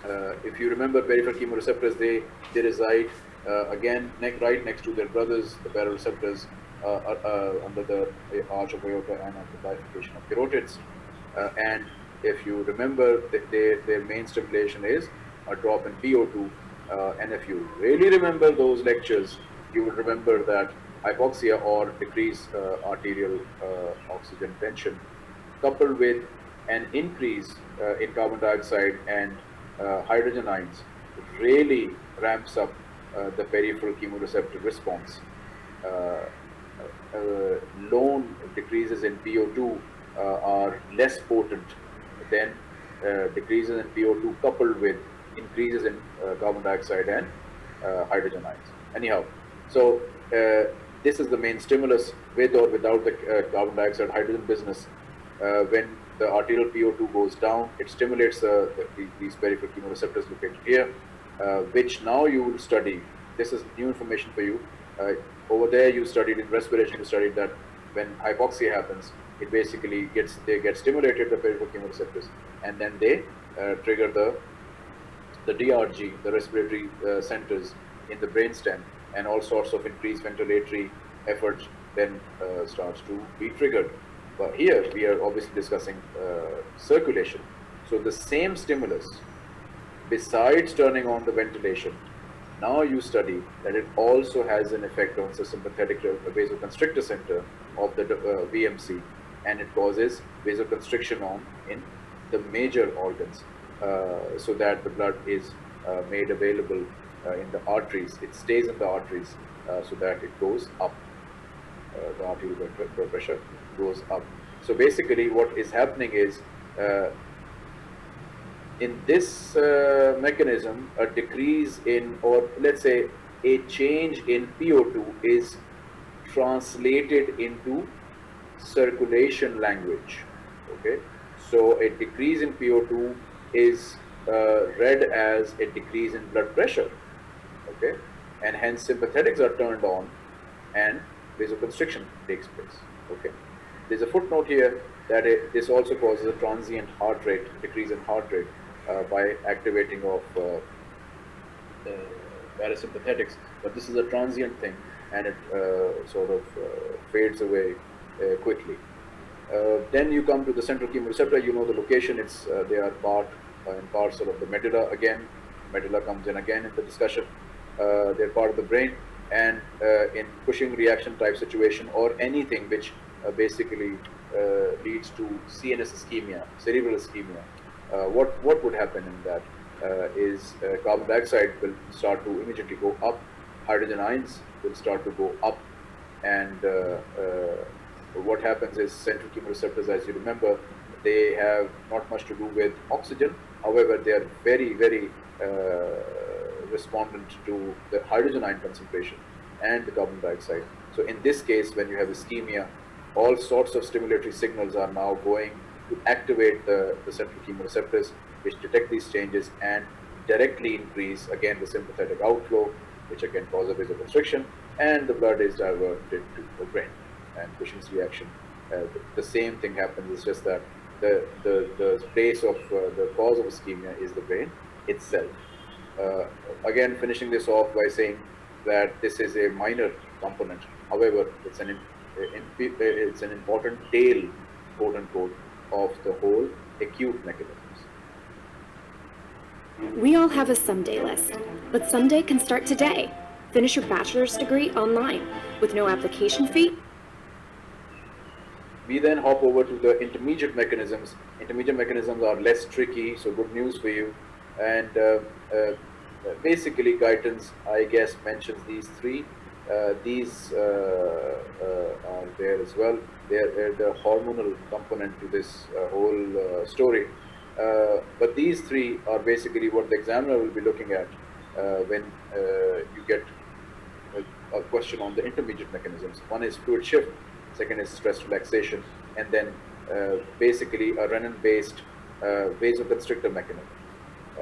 Uh, if you remember peripheral chemoreceptors, they, they reside again neck, right next to their brothers, the baroreceptors, under the arch of aorta and the bifurcation of carotids. Uh, and if you remember, their main stimulation is a drop in PO2. Uh, and if you really remember those lectures, you will remember that hypoxia or decreased uh, arterial uh, oxygen tension coupled with an increase uh, in carbon dioxide and uh, hydrogen ions really ramps up uh, the peripheral chemoreceptor response. Uh, lone decreases in PO2 uh, are less potent than uh, decreases in PO2 coupled with increases in uh, carbon dioxide and uh, hydrogen ions. Anyhow, so uh, this is the main stimulus with or without the carbon dioxide hydrogen business. When the arterial PO2 goes down, it stimulates the, these peripheral chemoreceptors located here, which now you will study. This is new information for you. Uh, over there, you studied in respiration, you studied that when hypoxia happens, it basically gets they get stimulated the peripheral chemoreceptors, and then they uh, trigger the the DRG, the respiratory uh, centers in the brainstem, and all sorts of increased ventilatory efforts then uh, starts to be triggered. But here we are obviously discussing uh, circulation. So the same stimulus, besides turning on the ventilation, now you study that it also has an effect on the sympathetic vasoconstrictor center of the uh, VMC, and it causes vasoconstriction on in the major organs, uh, so that the blood is uh, made available uh, in the arteries. It stays in the arteries, uh, so that it goes up. Uh, the arterial blood pressure goes up. So basically, what is happening is uh, in this uh, mechanism, a decrease in, or let's say, a change in PO2 is translated into circulation language. Okay, so a decrease in PO2 is uh, read as a decrease in blood pressure. Okay, and hence sympathetics are turned on, and vasoconstriction takes place. Okay, there's a footnote here that it, this also causes a transient heart rate decrease in heart rate uh, by activating of uh, the parasympathetics, but this is a transient thing and it uh, sort of uh, fades away uh, quickly. Uh, then you come to the central chemoreceptor, you know the location, it's, uh, they are part and parcel of the medulla again. Medulla comes in again in the discussion. Uh, they're part of the brain and in Cushing reaction type situation or anything which basically leads to CNS ischemia, cerebral ischemia, uh, what what would happen in that uh, is uh, carbon dioxide will start to immediately go up, hydrogen ions will start to go up, and what happens is central chemoreceptors, as you remember, they have not much to do with oxygen. However, they are very very respondent to the hydrogen ion concentration and the carbon dioxide. So in this case, when you have ischemia, all sorts of stimulatory signals are now going to activate the, the central chemoreceptors, which detect these changes and directly increase again the sympathetic outflow, which again causes vasoconstriction, and the blood is diverted to the brain. And Cushing's reaction, uh, the, same thing happens. It's just that the the, the place of uh, the cause of ischemia is the brain itself. Uh, again, finishing this off by saying that this is a minor component. However, it's an it's an important tail, quote unquote, of the whole acute mechanisms. We all have a someday list, but someday can start today. Finish your bachelor's degree online with no application fee. We then hop over to the intermediate mechanisms. Intermediate mechanisms are less tricky, so good news for you. And uh, uh, basically, Guyton's, I guess, mentions these three. Uh, these uh, uh, are there as well. They're, the hormonal component to this whole story. but these three are basically what the examiner will be looking at when you get a, a question on the intermediate mechanisms. One is fluid shift, second is stress relaxation, and then uh, basically a renin-based uh, vasoconstrictor mechanism.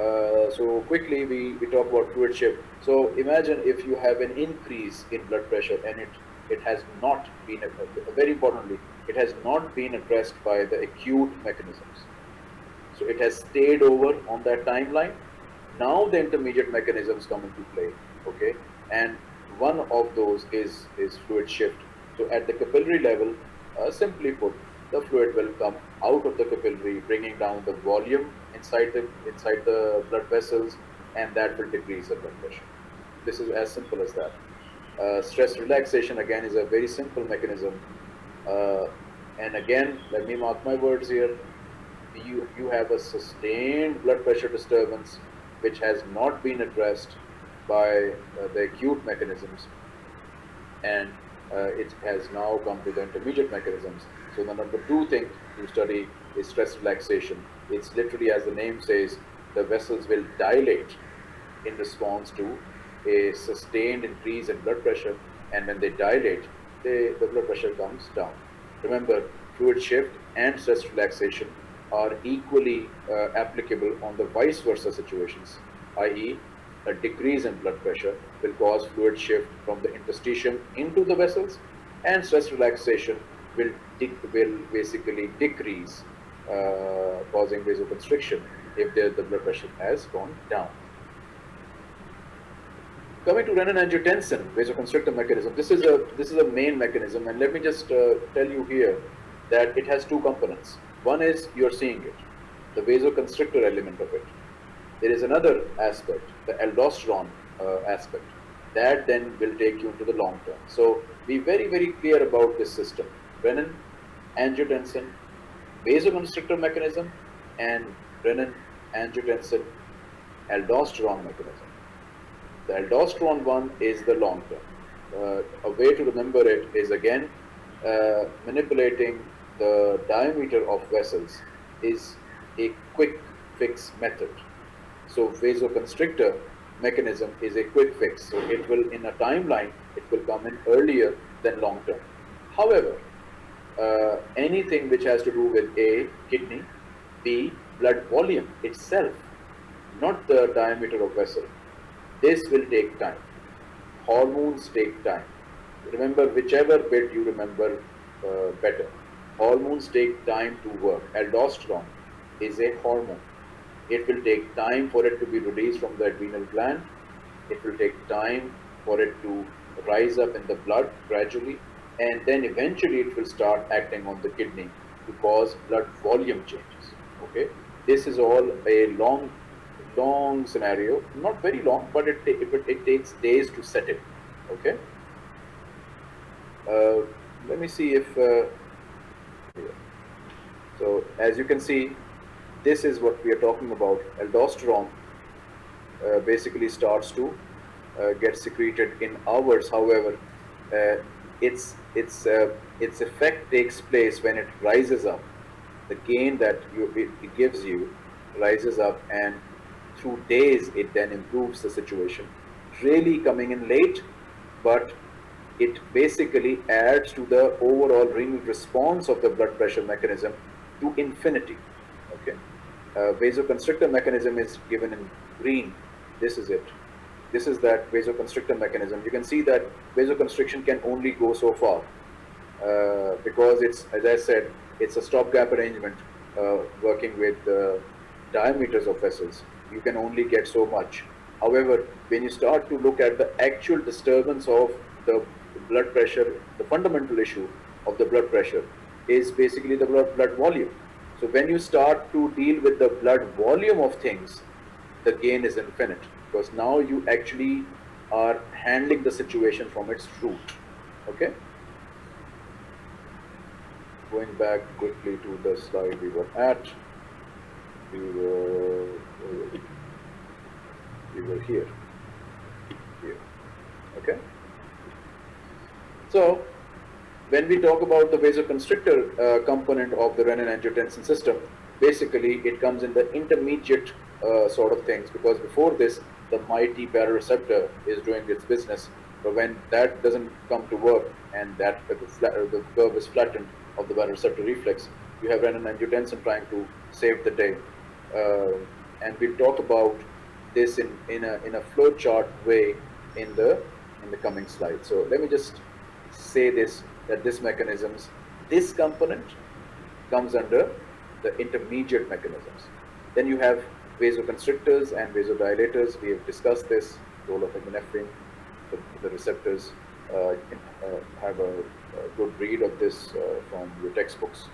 Uh, so quickly we, we talk about fluid shift. So imagine if you have an increase in blood pressure and it, it has not been, very importantly, it has not been addressed by the acute mechanisms. So it has stayed over on that timeline. Now the intermediate mechanisms come into play, okay? And one of those is, is fluid shift. So at the capillary level, uh, simply put, the fluid will come out of the capillary, bringing down the volume inside the, inside the blood vessels, and that will decrease the blood pressure. This is as simple as that. Uh, stress relaxation again is a very simple mechanism. Uh, and again, let me mark my words here. You, you have a sustained blood pressure disturbance which has not been addressed by uh, the acute mechanisms and uh, it has now come to the intermediate mechanisms. So the number two thing to study is stress relaxation. It's literally as the name says, the vessels will dilate in response to a sustained increase in blood pressure and when they dilate, they, the blood pressure comes down. Remember, fluid shift and stress relaxation are equally uh, applicable on the vice versa situations, i.e. a decrease in blood pressure will cause fluid shift from the interstitium into the vessels and stress relaxation will, will basically decrease uh, causing vasoconstriction if the, the blood pressure has gone down. Coming to renin-angiotensin vasoconstrictor mechanism, this is a this is a main mechanism, and let me just uh, tell you here that it has two components. One is you're seeing it, the vasoconstrictor element of it. There is another aspect, the aldosterone uh, aspect, that then will take you into the long term. So be very very clear about this system: renin, angiotensin, vasoconstrictor mechanism, and renin, angiotensin, aldosterone mechanism. The aldosterone one is the long term. Uh, a way to remember it is again uh, manipulating the diameter of vessels is a quick fix method. So vasoconstrictor mechanism is a quick fix. So it will in a timeline, it will come in earlier than long term. However, uh, anything which has to do with A, kidney, B, blood volume itself, not the diameter of vessel, this will take time. Hormones take time. Remember whichever bit you remember uh, better. Hormones take time to work. Aldosterone is a hormone. It will take time for it to be released from the adrenal gland. It will take time for it to rise up in the blood gradually and then eventually it will start acting on the kidney to cause blood volume changes. Okay, this is all a long long scenario, not very long, but it, it, it takes days to set it, okay? Uh, let me see if, uh, so as you can see, this is what we are talking about. Aldosterone uh, basically starts to uh, get secreted in hours. However, uh, its its uh, its effect takes place when it rises up. The gain that you, it, gives you rises up and through days it then improves the situation. Really coming in late, but it basically adds to the overall renal response of the blood pressure mechanism to infinity. Okay, uh, vasoconstrictor mechanism is given in green. This is it. This is that vasoconstrictor mechanism. You can see that vasoconstriction can only go so far uh, because it's, as I said, it's a stopgap arrangement uh, working with diameters of vessels you can only get so much. However, when you start to look at the actual disturbance of the blood pressure, the fundamental issue of the blood pressure is basically the blood, blood volume. So when you start to deal with the blood volume of things, the gain is infinite because now you actually are handling the situation from its root. Okay? Going back quickly to the slide we were at we were we were here here okay so when we talk about the vasoconstrictor uh, component of the renin-angiotensin system basically it comes in the intermediate uh, sort of things because before this the mighty baroreceptor is doing its business but when that doesn't come to work and that uh, the curve is flattened of the baroreceptor reflex you have renin-angiotensin trying to save the day uh, and we'll talk about this in, in a in a flowchart way in the in the coming slide. So let me just say this that this mechanisms this component comes under the intermediate mechanisms. Then you have vasoconstrictors and vasodilators. We have discussed this, role of epinephrine, the, the receptors. Uh, uh, have a, a, good read of this uh, from your textbooks.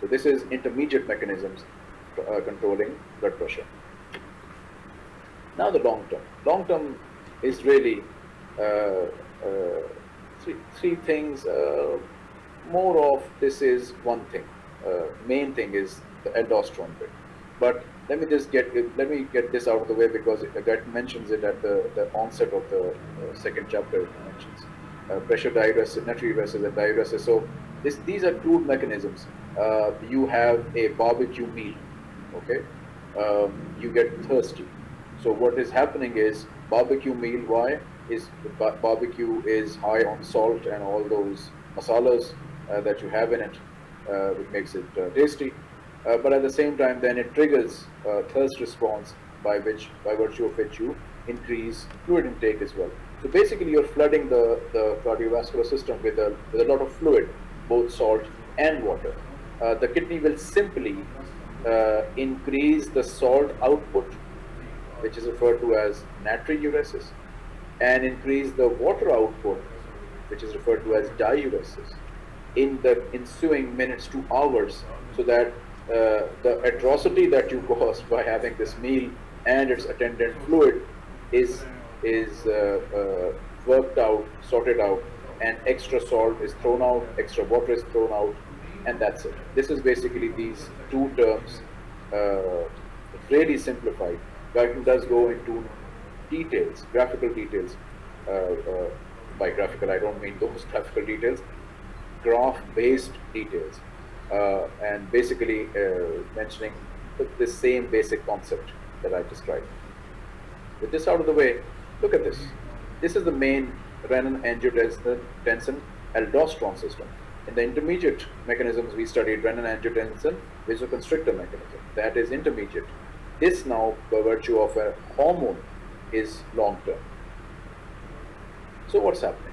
So this is intermediate mechanisms uh, controlling blood pressure. Now the long term. Long term is really uh, uh, three, three things. More of this is one thing. Main thing is the aldosterone bit. But let me just get let me get this out of the way because it mentions it at the, the onset of the uh, second chapter. It mentions uh, pressure diuresis, natriuresis, and diuresis. So this, these are crude mechanisms. you have a barbecue meal, okay? Um, you get thirsty so what is happening is barbecue meal, why? Is barbecue is high on salt and all those masalas uh, that you have in it, uh, which makes it uh, tasty. Uh, but at the same time, then it triggers uh, thirst response by which, by virtue of which you increase fluid intake as well. So basically, you're flooding the, the cardiovascular system with a, with a lot of fluid, both salt and water. Uh, the kidney will simply increase the salt output which is referred to as natriuresis, and increase the water output, which is referred to as diuresis, in the ensuing minutes to hours, so that uh, the atrocity that you caused by having this meal and its attendant fluid is is uh, uh, worked out, sorted out, and extra salt is thrown out, extra water is thrown out, and that's it. This is basically these two terms, uh, really simplified. Guyton does go into details, graphical details. By graphical, I don't mean those graphical details, graph-based details, uh, and basically uh, mentioning the, same basic concept that I described. With this out of the way, look at this. This is the main renin-angiotensin aldosterone system. In the intermediate mechanisms, we studied renin-angiotensin vasoconstrictor mechanism. That is intermediate. This now, by virtue of a hormone, is long term. So what's happening?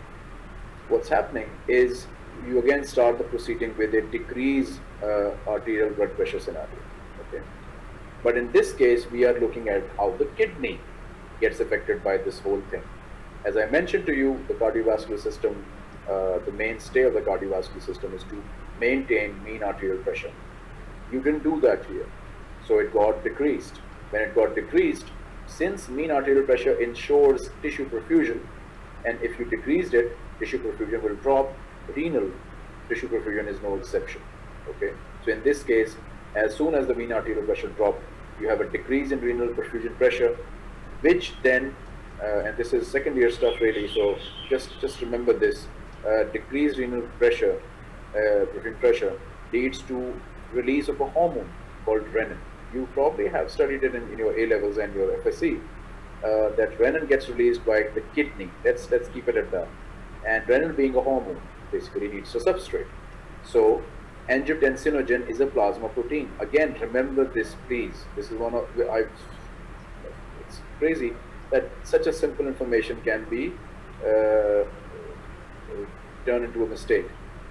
What's happening is you again start the proceeding with a decreased uh, arterial blood pressure scenario. Okay, but in this case, we are looking at how the kidney gets affected by this whole thing. As I mentioned to you, the cardiovascular system, uh, the mainstay of the cardiovascular system is to maintain mean arterial pressure. You didn't do that here. So it got decreased. When it got decreased, since mean arterial pressure ensures tissue perfusion, and if you decreased it, tissue perfusion will drop, renal tissue perfusion is no exception. Okay, so in this case, as soon as the mean arterial pressure dropped, you have a decrease in renal perfusion pressure, which then, uh, and this is second year stuff really, so just, just remember this, uh, decreased renal pressure, uh, perfusion pressure leads to release of a hormone called renin you probably have studied it in, in your A levels and your FSC. Uh, that renin gets released by the kidney. Let's let's keep it at that. And renin being a hormone basically needs a substrate. So angiotensinogen is a plasma protein. Again, remember this, please. This is one of I. It's crazy that such a simple information can be uh, turned into a mistake.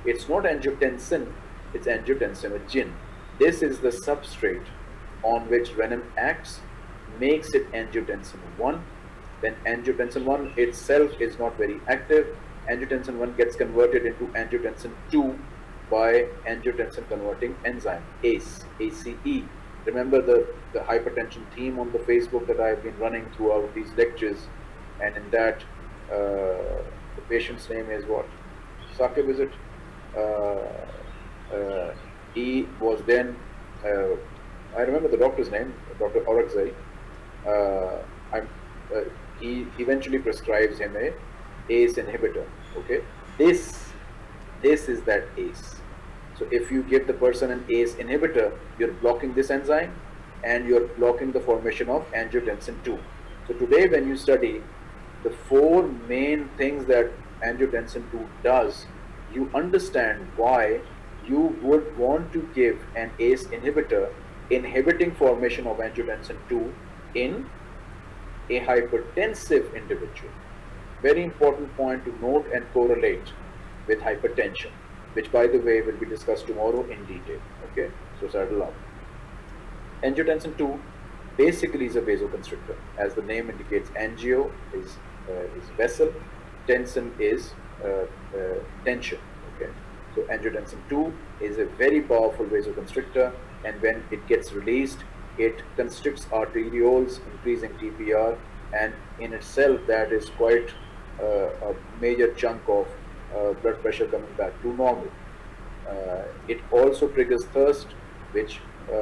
It's not angiotensin. It's angiotensinogen. This is the substrate on which renin acts makes it angiotensin 1 then angiotensin 1 itself is not very active angiotensin 1 gets converted into angiotensin 2 by angiotensin converting enzyme ACE ACE remember the the hypertension theme on the Facebook that I've been running throughout these lectures and in that uh, the patient's name is what Sakib is it uh, uh, he was then uh, I remember the doctor's name, Dr. Orakzai. Uh, uh, he eventually prescribes him a ACE inhibitor. Okay, this this is that ACE. So if you give the person an ACE inhibitor, you're blocking this enzyme and you're blocking the formation of angiotensin 2. So today when you study the four main things that angiotensin 2 does, you understand why you would want to give an ACE inhibitor inhibiting formation of angiotensin 2 in a hypertensive individual. Very important point to note and correlate with hypertension, which by the way will be discussed tomorrow in detail. Okay, so settle up. angiotensin 2 basically is a vasoconstrictor. As the name indicates, angio is, uh, is vessel, tensin is uh, uh, tension. Okay, so angiotensin 2 is a very powerful vasoconstrictor, and when it gets released, it constricts arterioles, increasing TPR, and in itself that is quite a major chunk of uh, blood pressure coming back to normal. Uh, it also triggers thirst, which uh,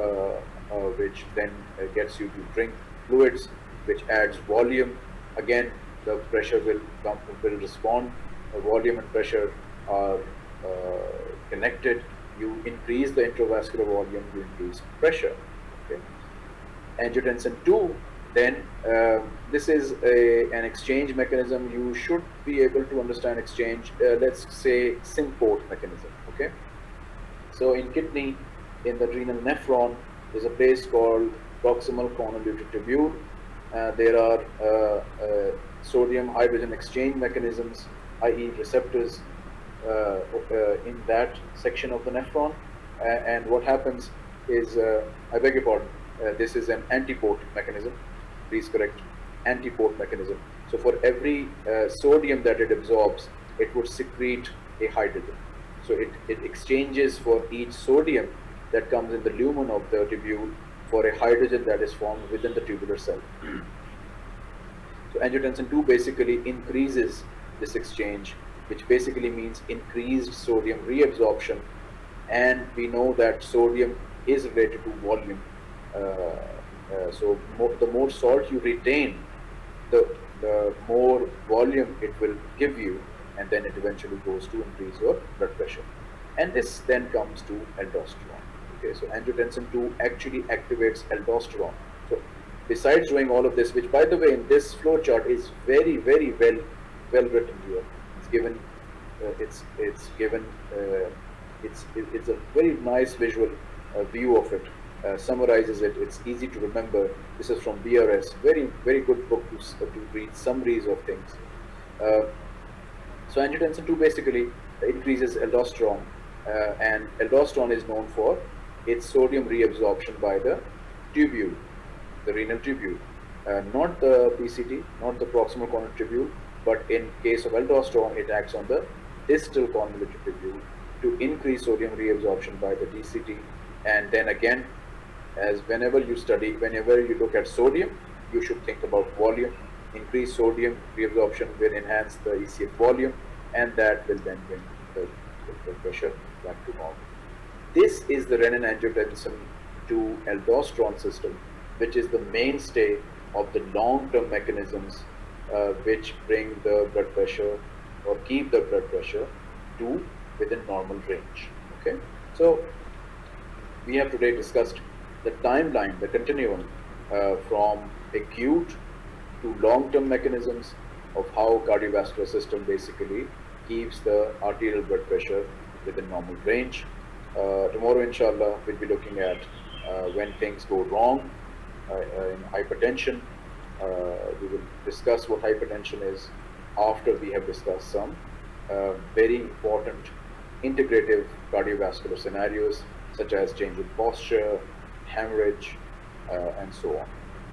uh, which then uh, gets you to drink fluids, which adds volume. Again, the pressure will come will respond. Volume and pressure are connected. You increase the intravascular volume, you increase pressure. Okay. Angiotensin 2 then uh, this is a, an exchange mechanism. You should be able to understand exchange uh, let's say symport mechanism okay? So in kidney in the renal nephron there's a place called proximal convoluted tubule. Uh, there are uh, uh, sodium hydrogen exchange mechanisms i.e. receptors uh, in that section of the nephron. And what happens is I beg your pardon this is an antiport mechanism please correct, antiport mechanism. So for every uh, sodium that it absorbs, it would secrete a hydrogen. So it, it exchanges for each sodium that comes in the lumen of the tubule for a hydrogen that is formed within the tubular cell. so angiotensin 2 basically increases this exchange, which basically means increased sodium reabsorption. And we know that sodium is related to volume. Uh, uh, so more, the more salt you retain, the, the more volume it will give you and then it eventually goes to increase your blood pressure. And this then comes to aldosterone. Okay, so angiotensin 2 actually activates aldosterone. So besides doing all of this, which by the way in this flow chart is very, very well well written here. It's given uh, it's it's given uh, it's it's a very nice visual uh, view of it uh, summarizes it. It's easy to remember. This is from BRS. Very, very good book to, uh, to read summaries of things. Uh, so angiotensin 2 basically increases aldosterone uh, and aldosterone is known for its sodium reabsorption by the tubule, the renal tubule. Uh, not the PCT, not the proximal convoluted tubule, but in case of aldosterone, it acts on the distal convoluted tubule to increase sodium reabsorption by the DCT and then again as whenever you study, whenever you look at sodium, you should think about volume. Increase sodium reabsorption will enhance the ECF volume and that will then bring the, the pressure back to normal. This is the renin-angiotensin 2 aldosterone system, which is the mainstay of the long-term mechanisms uh, which bring the blood pressure or keep the blood pressure to within normal range. Okay, so we have today discussed the timeline, the continuum uh, from acute to long-term mechanisms of how cardiovascular system basically keeps the arterial blood pressure within normal range. Uh, tomorrow, inshallah, we'll be looking at uh, when things go wrong uh, uh, in hypertension. Uh, we will discuss what hypertension is after we have discussed some very important integrative cardiovascular scenarios such as change in posture, hemorrhage, uh, and so on.